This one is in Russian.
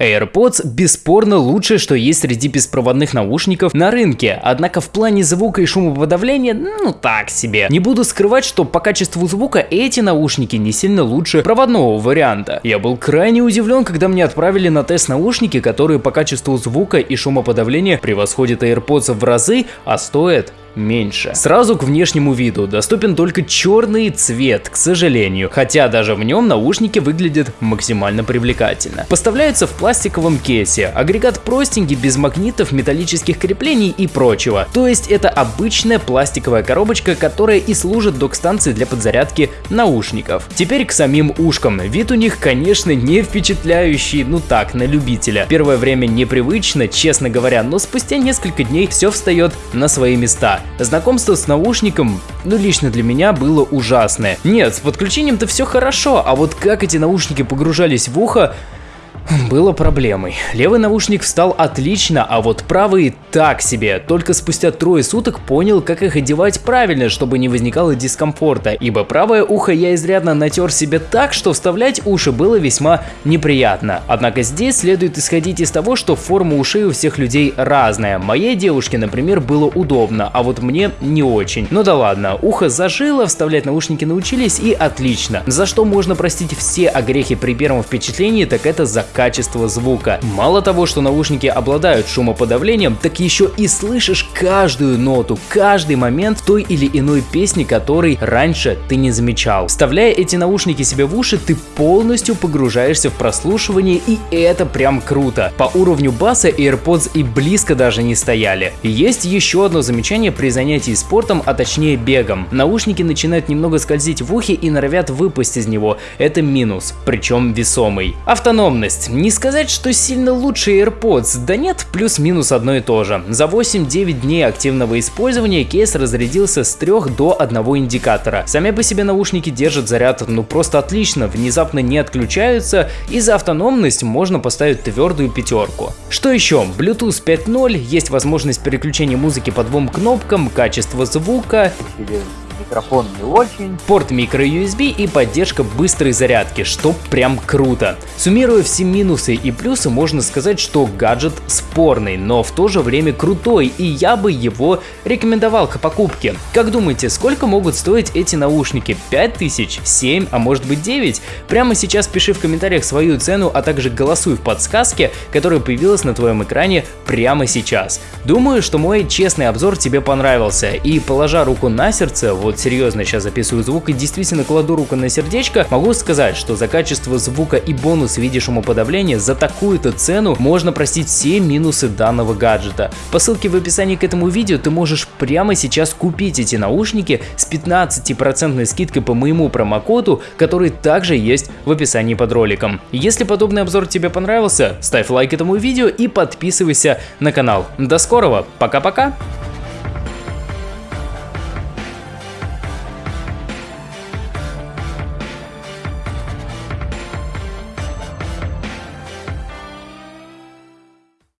AirPods бесспорно лучшее, что есть среди беспроводных наушников на рынке, однако в плане звука и шумоподавления, ну так себе. Не буду скрывать, что по качеству звука эти наушники не сильно лучше проводного варианта. Я был крайне удивлен, когда мне отправили на тест наушники, которые по качеству звука и шумоподавления превосходят AirPods в разы, а стоят меньше. Сразу к внешнему виду доступен только черный цвет, к сожалению, хотя даже в нем наушники выглядят максимально привлекательно. Поставляются в пластиковом кейсе, агрегат простенький, без магнитов, металлических креплений и прочего. То есть это обычная пластиковая коробочка, которая и служит док-станцией для подзарядки наушников. Теперь к самим ушкам. Вид у них, конечно, не впечатляющий, ну так, на любителя. Первое время непривычно, честно говоря, но спустя несколько дней все встает на свои места. Знакомство с наушником, ну лично для меня, было ужасное. Нет, с подключением-то все хорошо, а вот как эти наушники погружались в ухо, было проблемой. Левый наушник встал отлично, а вот правый так себе. Только спустя трое суток понял, как их одевать правильно, чтобы не возникало дискомфорта, ибо правое ухо я изрядно натер себе так, что вставлять уши было весьма неприятно. Однако здесь следует исходить из того, что форма ушей у всех людей разная. Моей девушке, например, было удобно, а вот мне не очень. Ну да ладно, ухо зажило, вставлять наушники научились и отлично. За что можно простить все огрехи при первом впечатлении, так это за качество звука. Мало того, что наушники обладают шумоподавлением, так еще и слышишь каждую ноту, каждый момент той или иной песни, который раньше ты не замечал. Вставляя эти наушники себе в уши, ты полностью погружаешься в прослушивание и это прям круто. По уровню баса AirPods и близко даже не стояли. Есть еще одно замечание при занятии спортом, а точнее бегом. Наушники начинают немного скользить в ухе и норовят выпасть из него. Это минус, причем весомый. Автономность есть. Не сказать, что сильно лучше AirPods, да нет, плюс-минус одно и то же. За 8-9 дней активного использования кейс разрядился с 3 до 1 индикатора. Сами по себе наушники держат заряд ну просто отлично, внезапно не отключаются и за автономность можно поставить твердую пятерку. Что еще? Bluetooth 5.0, есть возможность переключения музыки по двум кнопкам, качество звука микрофон не очень. Порт microUSB и поддержка быстрой зарядки, что прям круто. Суммируя все минусы и плюсы, можно сказать, что гаджет спорный, но в то же время крутой, и я бы его рекомендовал к покупке. Как думаете, сколько могут стоить эти наушники? 5000, 7, а может быть 9? Прямо сейчас пиши в комментариях свою цену, а также голосуй в подсказке, которая появилась на твоем экране прямо сейчас. Думаю, что мой честный обзор тебе понравился, и положа руку на сердце, вот серьезно сейчас записываю звук и действительно кладу руку на сердечко, могу сказать, что за качество звука и бонус в виде шумоподавления за такую-то цену можно простить все минусы данного гаджета. По ссылке в описании к этому видео ты можешь прямо сейчас купить эти наушники с 15% скидкой по моему промокоду, который также есть в описании под роликом. Если подобный обзор тебе понравился, ставь лайк этому видео и подписывайся на канал. До скорого, пока-пока!